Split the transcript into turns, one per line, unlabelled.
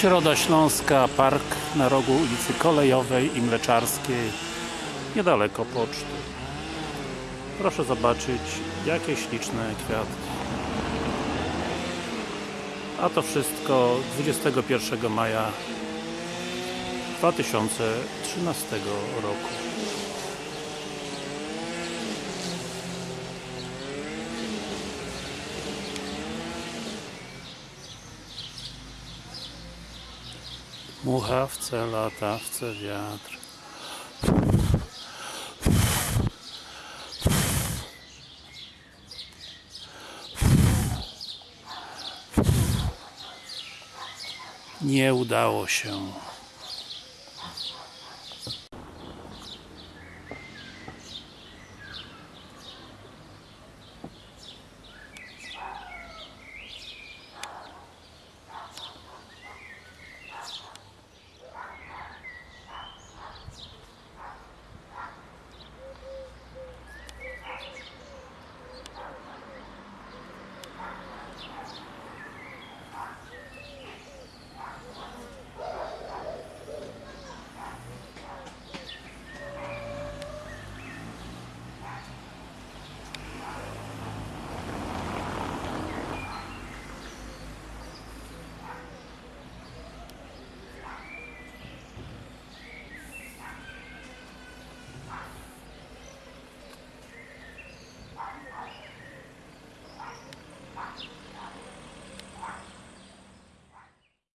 Środa Śląska, park na rogu ulicy Kolejowej i Mleczarskiej, niedaleko poczty. Proszę zobaczyć, jakie śliczne kwiatki. A to wszystko 21 maja 2013 roku. Muchawce, latawce, wiatr. Nie udało się.